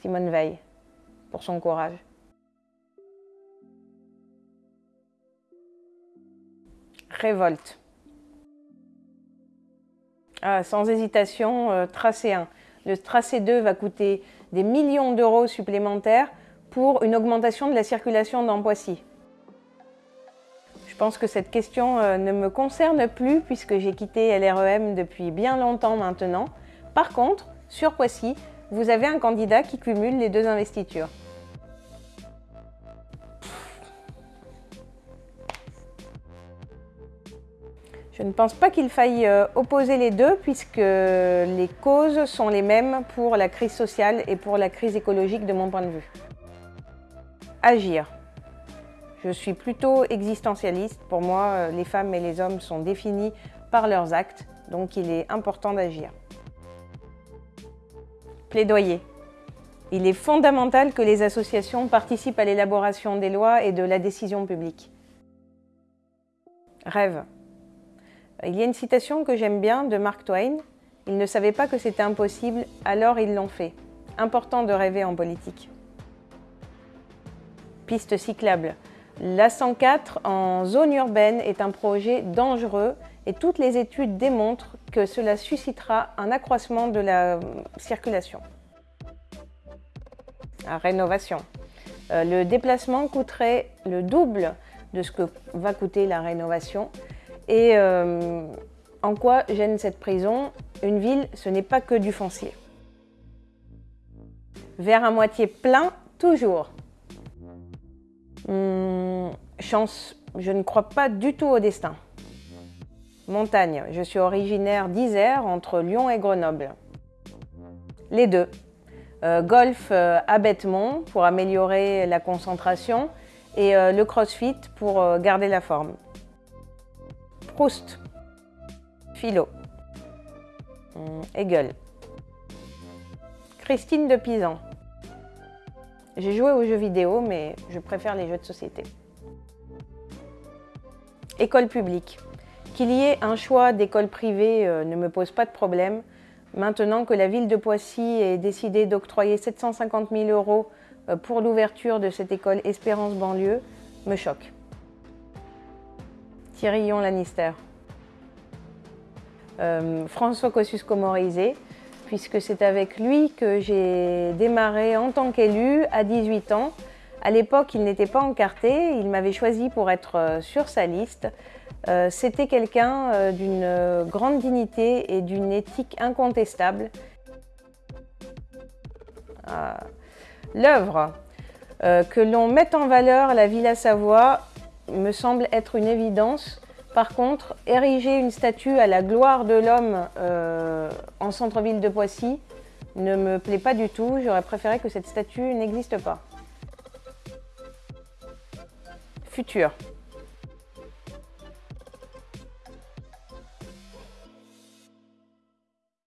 Simone Veil, pour son courage. Révolte. Ah, sans hésitation, euh, tracé 1. Le tracé 2 va coûter des millions d'euros supplémentaires pour une augmentation de la circulation dans Poissy. Je pense que cette question euh, ne me concerne plus puisque j'ai quitté LREM depuis bien longtemps maintenant. Par contre, sur Poissy, vous avez un candidat qui cumule les deux investitures. Je ne pense pas qu'il faille euh, opposer les deux puisque les causes sont les mêmes pour la crise sociale et pour la crise écologique de mon point de vue. Agir. Je suis plutôt existentialiste. Pour moi, euh, les femmes et les hommes sont définis par leurs actes, donc il est important d'agir. Plaidoyer. Il est fondamental que les associations participent à l'élaboration des lois et de la décision publique. Rêve. Il y a une citation que j'aime bien de Mark Twain. Ils ne savaient pas que c'était impossible, alors ils l'ont fait. Important de rêver en politique. Piste cyclable. La 104 en zone urbaine est un projet dangereux et toutes les études démontrent que cela suscitera un accroissement de la circulation. La rénovation. Euh, le déplacement coûterait le double de ce que va coûter la rénovation et euh, en quoi gêne cette prison? Une ville, ce n'est pas que du foncier. Vers à moitié plein, toujours. Hum, chance, je ne crois pas du tout au destin. Montagne, je suis originaire d'Isère, entre Lyon et Grenoble. Les deux. Euh, golf euh, à Bêtemont pour améliorer la concentration et le crossfit pour garder la forme. Proust, Philo, hum, Hegel, Christine de Pisan. J'ai joué aux jeux vidéo, mais je préfère les jeux de société. École publique. Qu'il y ait un choix d'école privée euh, ne me pose pas de problème. Maintenant que la ville de Poissy ait décidé d'octroyer 750 000 euros euh, pour l'ouverture de cette école Espérance banlieue, me choque. Tyrion Lannister. Euh, François Kosciusko-Morizet, puisque c'est avec lui que j'ai démarré en tant qu'élu à 18 ans. À l'époque, il n'était pas encarté, il m'avait choisi pour être sur sa liste. Euh, c'était quelqu'un d'une grande dignité et d'une éthique incontestable. L'œuvre, que l'on mette en valeur la Villa Savoie, me semble être une évidence. Par contre, ériger une statue à la gloire de l'homme euh, en centre-ville de Poissy ne me plaît pas du tout. J'aurais préféré que cette statue n'existe pas. Futur.